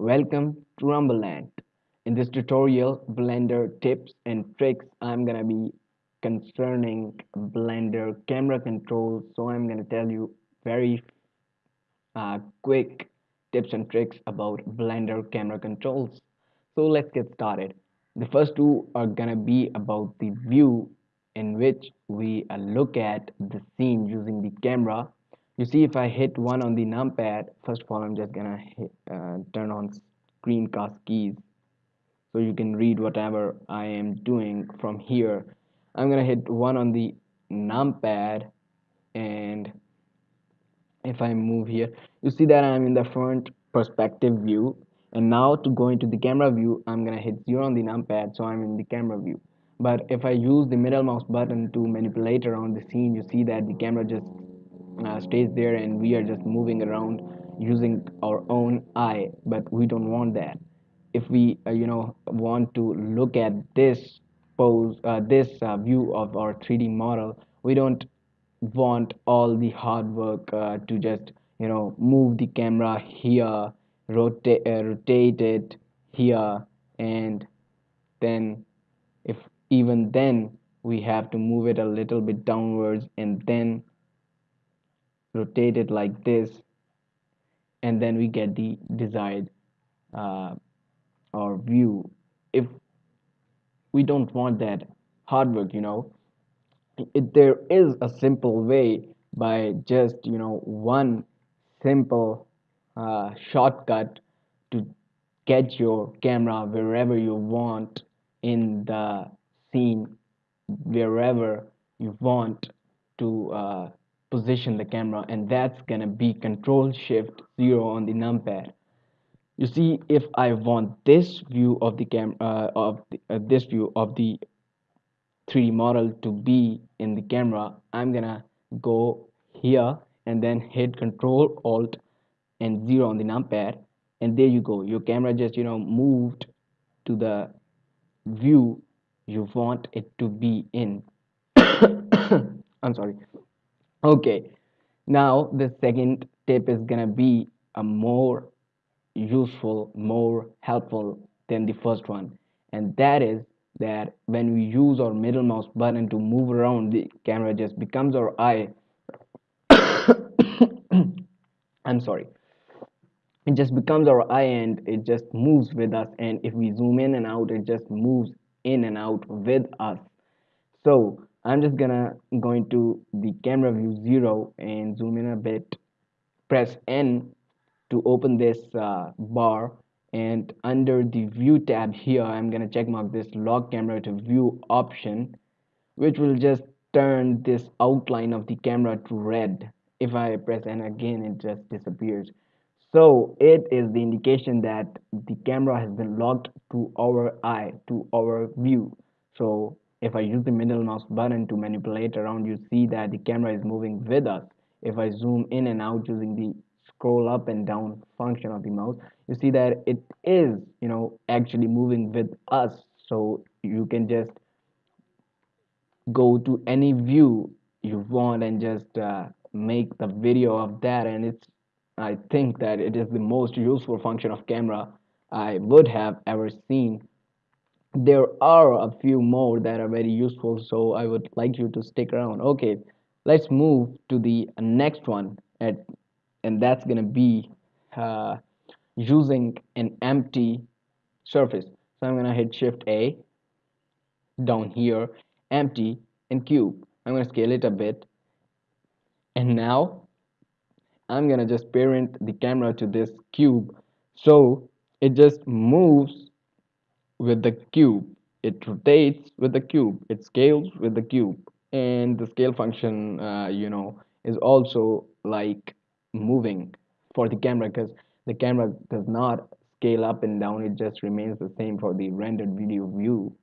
Welcome to Rumbleland. In this tutorial, Blender tips and tricks, I'm gonna be concerning Blender camera controls. So I'm gonna tell you very uh, quick tips and tricks about Blender camera controls. So let's get started. The first two are gonna be about the view in which we look at the scene using the camera you see if I hit one on the numpad first of all I'm just gonna hit, uh, turn on screencast keys. So you can read whatever I am doing from here. I'm gonna hit one on the numpad and if I move here you see that I'm in the front perspective view. And now to go into the camera view I'm gonna hit 0 on the numpad so I'm in the camera view. But if I use the middle mouse button to manipulate around the scene you see that the camera just uh, stays there and we are just moving around using our own eye but we don't want that. If we uh, you know want to look at this pose uh, this uh, view of our 3d model we don't want all the hard work uh, to just you know move the camera here rotate uh, rotate it here and then if even then we have to move it a little bit downwards and then rotate it like this and then we get the desired uh, or view. If we don't want that hard work you know it, there is a simple way by just you know one simple uh, shortcut to get your camera wherever you want in the scene wherever you want to uh, position the camera and that's gonna be control shift 0 on the numpad. You see if I want this view of the camera uh, of the, uh, this view of the 3D model to be in the camera I'm gonna go here and then hit control alt and 0 on the numpad and there you go. Your camera just you know moved to the view you want it to be in. I'm sorry okay. Now the second tip is gonna be a more useful more helpful than the first one. And that is that when we use our middle mouse button to move around the camera just becomes our eye. I'm sorry. It just becomes our eye and it just moves with us. And if we zoom in and out it just moves in and out with us. So I'm just gonna go into the camera view 0 and zoom in a bit. Press N to open this uh, bar. And under the view tab here I'm gonna check mark this lock camera to view option which will just turn this outline of the camera to red. If I press N again it just disappears. So it is the indication that the camera has been locked to our eye to our view. So if I use the middle mouse button to manipulate around you see that the camera is moving with us. If I zoom in and out using the scroll up and down function of the mouse you see that it is you know actually moving with us. So you can just go to any view you want and just uh, make the video of that. And it's I think that it is the most useful function of camera I would have ever seen there are a few more that are very useful so i would like you to stick around. Okay let's move to the next one at and that's gonna be uh, using an empty surface. So i'm gonna hit shift a down here empty and cube. I'm gonna scale it a bit. And now i'm gonna just parent the camera to this cube. So it just moves with the cube. It rotates with the cube. It scales with the cube. And the scale function uh, you know is also like moving for the camera because the camera does not scale up and down. It just remains the same for the rendered video view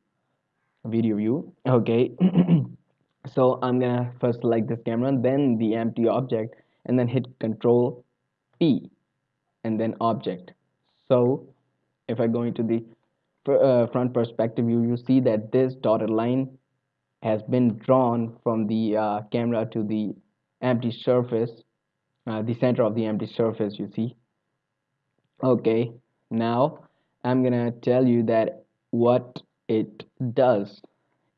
video view. Okay. So i'm gonna first select this camera then the empty object and then hit control p and then object. So if i go into the uh, front perspective view you see that this dotted line has been drawn from the uh, camera to the empty surface uh, the center of the empty surface you see. Okay now I'm gonna tell you that what it does.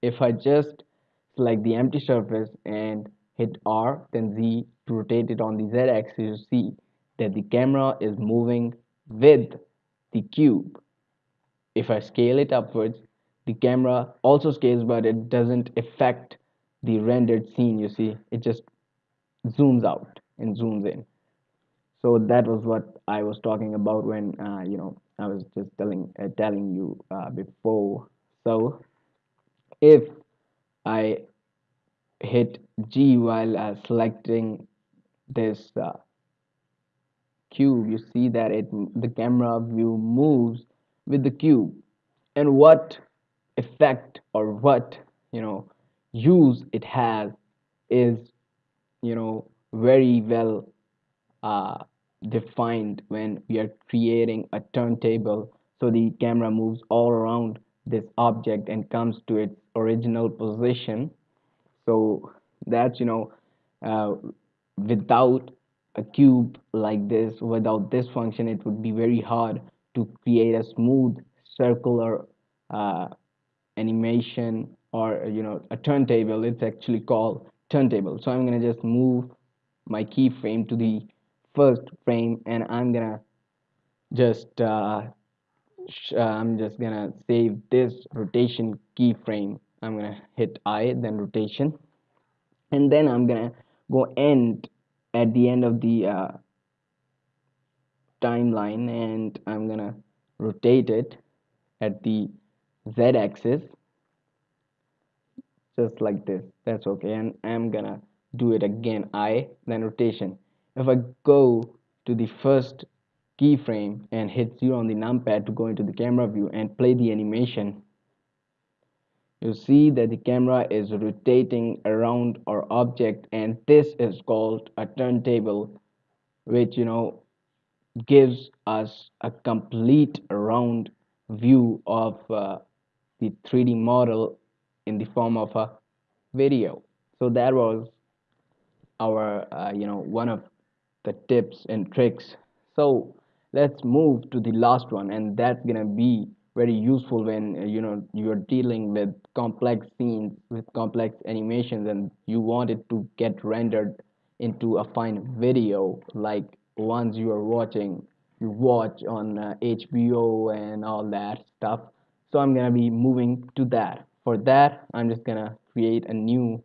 If I just select the empty surface and hit R then Z to rotate it on the Z axis you see that the camera is moving with the cube if I scale it upwards the camera also scales but it doesn't affect the rendered scene you see. It just zooms out and zooms in. So that was what I was talking about when uh, you know I was just telling uh, telling you uh, before. So if I hit G while uh, selecting this uh, cube you see that it the camera view moves with the cube. And what effect or what you know use it has is you know very well uh, defined when we are creating a turntable. So the camera moves all around this object and comes to its original position. So that's you know uh, without a cube like this without this function it would be very hard to create a smooth circular uh, animation or you know a turntable. It's actually called turntable. So I'm gonna just move my keyframe to the first frame and I'm gonna just uh, uh, I'm just gonna save this rotation keyframe. I'm gonna hit I then rotation. And then I'm gonna go end at the end of the uh, timeline and I'm gonna rotate it at the z-axis just like this. That's okay and I'm gonna do it again I then rotation. If I go to the first keyframe and hit 0 on the numpad to go into the camera view and play the animation you see that the camera is rotating around our object and this is called a turntable which you know gives us a complete round view of uh, the 3D model in the form of a video. So that was our uh, you know one of the tips and tricks. So let's move to the last one and that's gonna be very useful when uh, you know you're dealing with complex scenes with complex animations and you want it to get rendered into a fine video like ones you are watching you watch on uh, HBO and all that stuff. So I'm gonna be moving to that. For that I'm just gonna create a new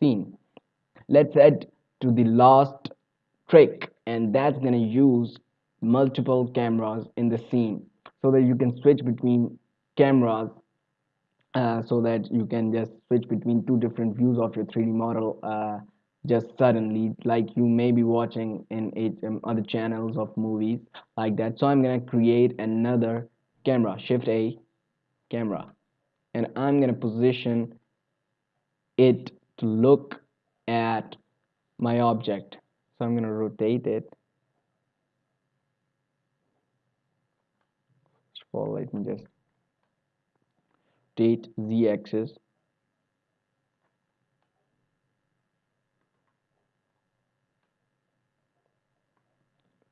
scene. Let's head to the last trick and that's gonna use multiple cameras in the scene so that you can switch between cameras uh, so that you can just switch between two different views of your 3D model uh, just suddenly like you may be watching in um, other channels of movies like that. So I'm gonna create another camera shift A camera. And I'm gonna position it to look at my object. So I'm gonna rotate it. First of all let me just rotate z-axis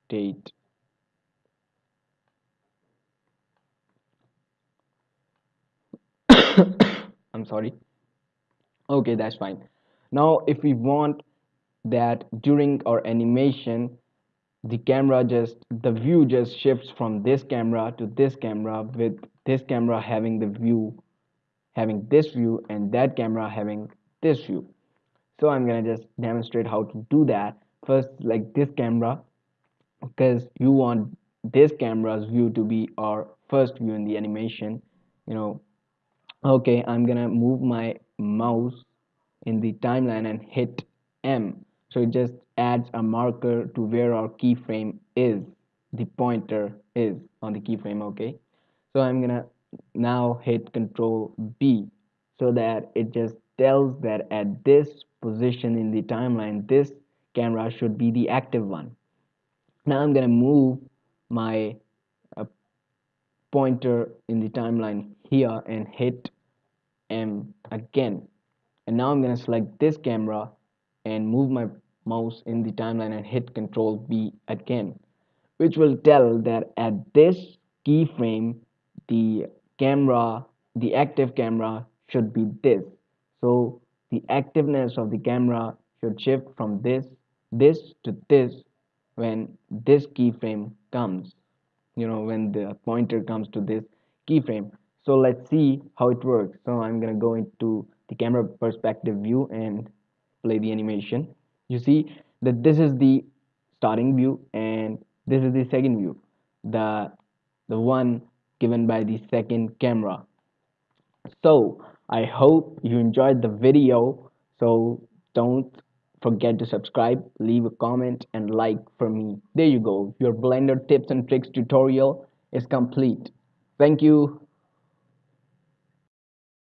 date. I'm sorry. Okay that's fine. Now if we want that during our animation the camera just the view just shifts from this camera to this camera with this camera having the view having this view and that camera having this view. So I'm gonna just demonstrate how to do that. First like this camera because you want this camera's view to be our first view in the animation you know. Okay I'm gonna move my mouse in the timeline and hit M. So it just adds a marker to where our keyframe is the pointer is on the keyframe okay? So I'm gonna now hit control B so that it just tells that at this position in the timeline this camera should be the active one now I'm gonna move my uh, pointer in the timeline here and hit M again. And now I'm gonna select this camera and move my mouse in the timeline and hit control B again which will tell that at this keyframe the camera the active camera should be this. So the activeness of the camera should shift from this this to this when this keyframe comes you know when the pointer comes to this keyframe. So let's see how it works. So i'm gonna go into the camera perspective view and play the animation. You see that this is the starting view and this is the second view the the one given by the second camera. So I hope you enjoyed the video. So don't forget to subscribe, leave a comment and like for me. There you go. Your Blender tips and tricks tutorial is complete. Thank you.